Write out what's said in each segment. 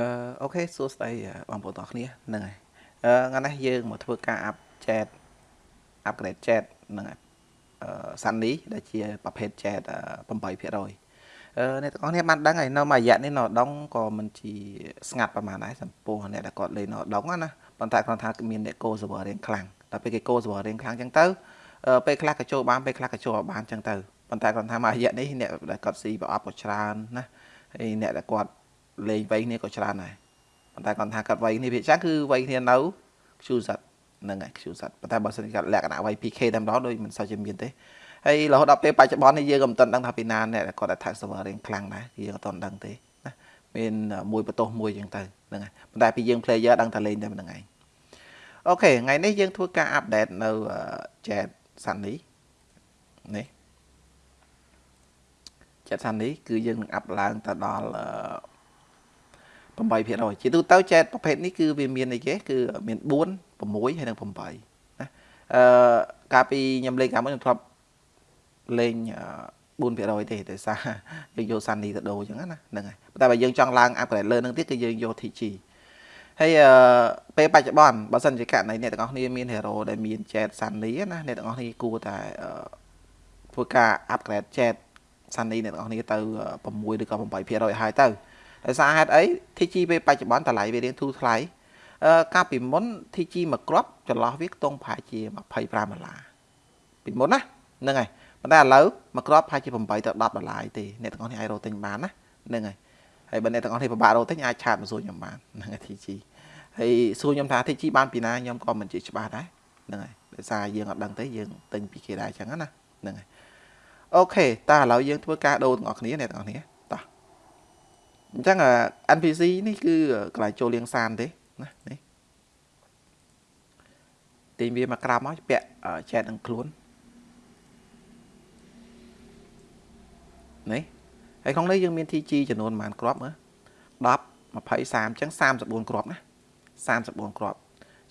អឺអូខេសួស្តីបងប្អូនទាំងអស់គ្នាហ្នឹងហើយអឺថ្ងៃនេះយើងមកធ្វើការ up chat upgrade chat ហ្នឹងហើយអឺ Sunny ដែលជាប្រភេទ chat 8%អឺអ្នកទាំងអស់គ្នាបានដឹងហើយនៅមួយរយៈនេះនៅដងក៏មិនជាស្ងាត់ប្រហែលដែរចំពោះអ្នកដែលគាត់លេងនៅដងណាប៉ុន្តែគ្រាន់ថាមានអ្នក go server រៀងខ្លាំងដល់ពេលគេ go server រៀងខ្លាំងអញ្ចឹងទៅពេលខ្លះក៏ចូលបានពេលខ្លះក៏ចូលអត់បានអញ្ចឹងទៅប៉ុន្តែគ្រាន់ថាមួយរយៈនេះអ្នកដែលគាត់ស៊ីប្រអប់ក៏ច្រើនណាហើយអ្នកដែលគាត់ លេងវ័យគ្នាក៏ច្រើនដែរប៉ុន្តែគាត់ថាគាត់វ័យគ្នាភាគច្រើនគឺវ័យគ្នានៅខ្ជូសិតហ្នឹងហើយខ្ជូសិតប៉ុន្តែបើសិនជាគាត់លក្ខណៈវ័យ PK តែម្ដងដូចមិនសូវជាមានទេហើយរហូតដល់ពេលបច្ចុប្បន្ននេះយើងក៏មិនទាន់ដឹងថាពីណាអ្នកគាត់ attack server រៀងខ្លាំងដែរយើងក៏ទាន់ដឹងទេណាមានមួយបន្ទោសមួយចឹងទៅហ្នឹងហើយប៉ុន្តែពីយើង player ដឹងតែលេងតែម្ដងឯងអូខេថ្ងៃនេះយើងធ្វើការ update នៅ chat Sunny នេះ chat Sunny គឺយើងនឹង up ឡើងទៅដល់ 8%ជាទូទៅចែកប្រភេទនេះគឺវាមានអីគេគឺមាន4 6ហើយនិង8ណាអឺកាលពីខ្ញុំលេងកាលមុនខ្ញុំធ្លាប់លេង4%ទេដោយសារយើងយកសានីទៅដូរអញ្ចឹងណាហ្នឹងហើយតែបើយើងចង់ឡើង upgrade លើនឹងទៀតគឺយើងយក TG ហើយអឺពេលបច្ចុប្បន្នបើសិនជាករណីអ្នកទាំងអស់គ្នាមាន hero ដែលមាន chat Sunny ណាអ្នកទាំងអស់គ្នាគួរតែធ្វើការ upgrade chat Sunny អ្នកទាំងអស់គ្នាទៅ6ឬក៏8%ហើយទៅ ដោយសារហេតុអី TG ពេលបច្ចុប្បន្នតម្លៃវារៀងធូរថ្លៃអឺកាលពីមុន TG មួយគ្រាប់ចន្លោះវាខ្ទង់ប្រហែលជា25ដុល្លារពីមុនណាហ្នឹងហើយប៉ុន្តែឥឡូវមួយគ្រាប់ប្រហែលជា8ទៅ10ដុល្លារទេអ្នកទាំងអស់នេះអាចរកទិញបានណាហ្នឹងហើយហើយបើអ្នកទាំងអស់នេះពិបាករកទិញអាចឆាតមកសួរខ្ញុំបានហ្នឹងហើយ TG ហើយសួរខ្ញុំថា TG បានពីណាខ្ញុំក៏មិនជាច្បាស់ដែរហ្នឹងហើយដោយសារយើងអត់ដឹងទេយើងទិញពីគេដែរអញ្ចឹងណាហ្នឹងហើយអូខេតើឥឡូវយើងធ្វើការដូរទាំងអស់គ្នាអ្នកទាំងអស់គ្នា អញ្ចឹង NPC នេះគឺកន្លែងចូលលាងសានទេណានេះទាញវាមកក្រោមមកពាក់ចែកនឹងខ្លួននេះហើយក្នុងនេះយើងមាន TG ចំនួនប្រហែលគ្រាប់មើល10 20 30អញ្ចឹង34គ្រាប់ណា34គ្រាប់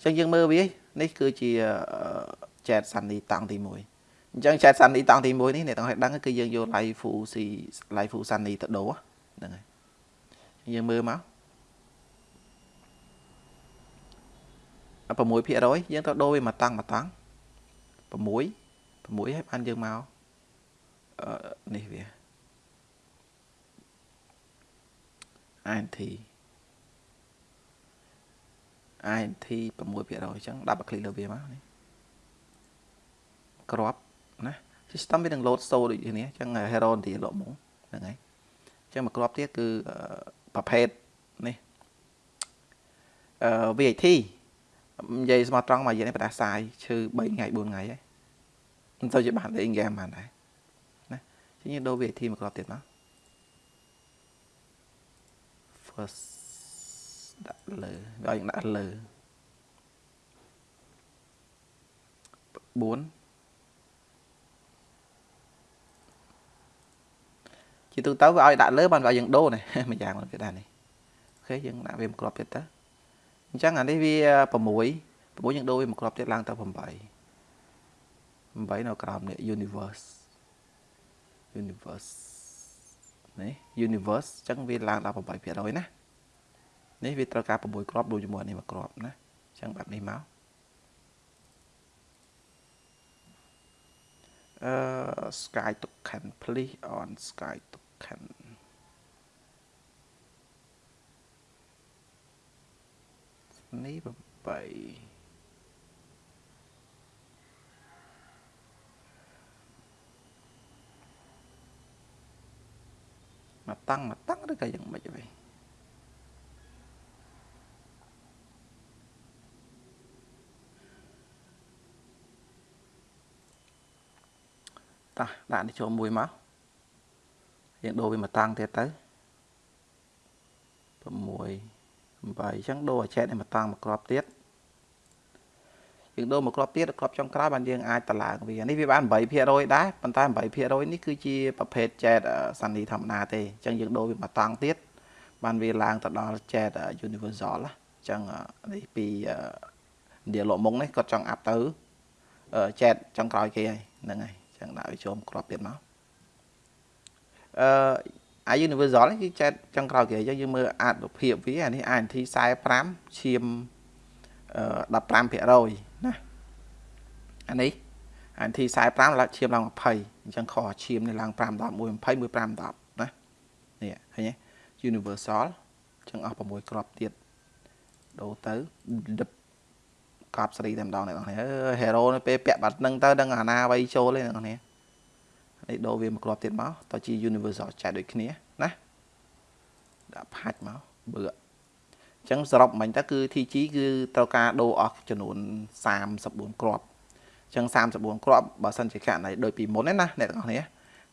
អញ្ចឹងយើងមើលវានេះគឺជា chat sunny តង់ទី1អញ្ចឹង chat sunny តង់ទី1នេះអ្នកទាំងឲ្យដឹងគឺយើងយក live full c live full sunny ទៅដូរហ្នឹងហើយ យើងមើលមក6%យើងទៅដូរវាមកតង់មកតង់6 6ហើយបានយើងមកអឺនេះវា INT INT 6%អញ្ចឹងដាក់คลิกលើវាមកនេះក្របណា system វានឹង load store ដូចនេះអញ្ចឹង hero ទីលោកមកហ្នឹងហើយអញ្ចឹងមួយក្របទៀតគឺ ប្រភេទនេះអឺ VAT និយាយស្មោះត្រង់មកយើងនេះបដាសាយឈឺ3ថ្ងៃ4ថ្ងៃហើយមិនទៅជាបានលេងហ្គេមបានដែរណាជាងដូរ VAT មកគ្រាប់ទៀតមក first ដាក់លើវាឲ្យដាក់លើ4 ជាទូទៅវាឲ្យដាក់លើបានវាឲ្យយើងដូរនេះមួយយ៉ាងមកទៀតដែរនេះអូខេយើងដាក់វាមួយគ្រាប់ទៀតទៅអញ្ចឹងអានេះវា6 6យើងដូរវាមួយគ្រាប់ទៀតឡើងទៅ8 8នៅក្រោមនេះ universe universe នេះ universe អញ្ចឹងវាឡើងដល់8%ណានេះវាត្រូវការ6គ្រាប់ដូចជាមួយនេះមួយគ្រាប់ណាអញ្ចឹងបែបនេះមកអឺ sky token please on sky token នេះ8មកតាំងមកតាំងឬក៏យ៉ាងម៉េចវិញតោះដាក់នេះចូលមួយមក យើងដូរវាមកតាំងទៀតទៅ6 8អញ្ចឹងដូរអាចែកនេះមកតាំងមកក្របទៀតយើងដូរមកក្របទៀតក្របចុងក្រោយបានយើងអាចតឡើងវានេះវាបាន8%ដែរប៉ុន្តែ8%នេះគឺជាប្រភេទចែកសានីធម្មតាទេអញ្ចឹងយើងដូរវាមកតាំងទៀតបានវាឡើងទៅដល់ចែក universal អញ្ចឹងនេះពី dia លោកមុងនេះគាត់ចង់អាប់ទៅចែកចុងក្រោយគេហើយហ្នឹងហើយចឹងដាក់វាចូលក្របទៀតមក អឺអា universal នេះគឺចែកចុងក្រោយគេយើងយើងមើលអានុភាពវាអានេះ INT 45ឈាម15%ណាអានេះ INT 45ឡើងឈាមឡើង20អញ្ចឹងខុសឈាមនេះឡើង5 10 1 20 1 5 10ណានេះឃើញទេ universal អញ្ចឹងអស់6គ្រាប់ទៀតដូរទៅកប់ស្រីតែម្ដងអ្នកនរអើ hero នេះពេលពាក់បាត់នឹងទៅដឹងអាណាអ្វីចូលទេអ្នកនរ នេះដូរវាមួយគ្រាប់ទៀតមកតើជា universal ចែកដូចគ្នាណាដាក់ផាច់មកបឺអញ្ចឹងសរុបមិញទៅគឺ TG គឺត្រូវការដូរអស់ចំនួន34គ្រាប់អញ្ចឹង34គ្រាប់បើសិនជាករណីដូចពីមុនណាអ្នកទាំងអស់គ្នា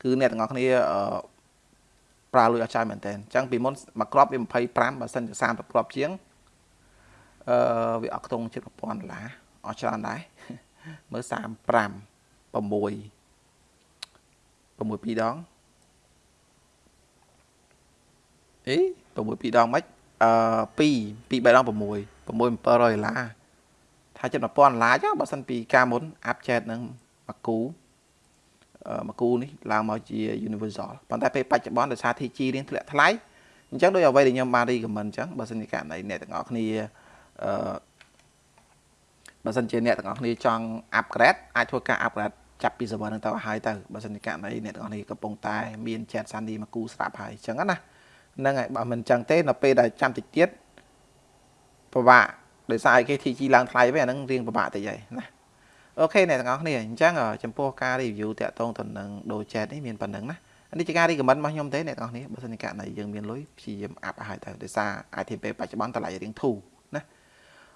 គឺអ្នកទាំងអស់គ្នាអឺប្រើលុយអស់ច្រើនមែនតើអញ្ចឹងពីមុនមួយគ្រាប់វា25បើសិនជា30គ្រាប់ជាងអឺវាអត់ខ្ទង់ជិត1000ដុល្លារអស់ច្រើនដែរមើល35 6 6 2ដងអេ6 2ដងមិនអឺ2 2 3ដង6 6 700ដុល្លារថាចិត្ត1000ដុល្លារចឹងបើសិនពីការមុនអាប់ចែតនឹងមកគូអឺមកគូនេះឡើងមកជា universal ប៉ុន្តែពេលបច្ចុប្បន្នដោយសារ TG រៀងធ្លាក់ថ្លៃអញ្ចឹងដោយអ្វីដែលខ្ញុំបាន recommend អញ្ចឹងបើសិនជាករណីអ្នកទាំងអស់គ្នាអឺបើសិនជាអ្នកទាំងអស់គ្នាចង់ upgrade អាចធ្វើការ upgrade ចាប់ពី server នឹងទៅឲ្យទៅបើសិនជាករណីអ្នកទាំងអស់គ្នាកំពុងតែមាន chat Sandy មកគូស្រាប់ហើយអញ្ចឹងណាហ្នឹងហើយបើមិនអញ្ចឹងទេនៅពេលដែលចាំតិចទៀតពិបាកដោយសារ KTG ឡើងថ្លៃវិញអាហ្នឹងរៀងពិបាកតិចហើយណាអូខេអ្នកទាំងអស់គ្នាអញ្ចឹងចំពោះការ review តាក់ទងទៅនឹង Do Chat នេះមានប៉ុណ្្នឹងណានេះជាការ recommend របស់ខ្ញុំទេអ្នកទាំងអស់គ្នាបើសិនជាករណីយើងមានលុយព្យាយាមអាប់ឲ្យទៅដោយសារ ITP បច្ចុប្បន្នតម្លៃរៀងធូរណា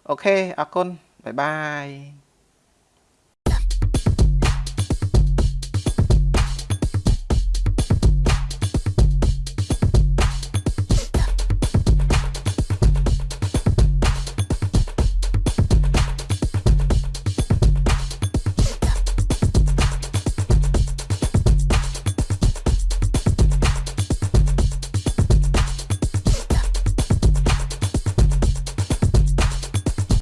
អូខេអរគុណបាយបាយ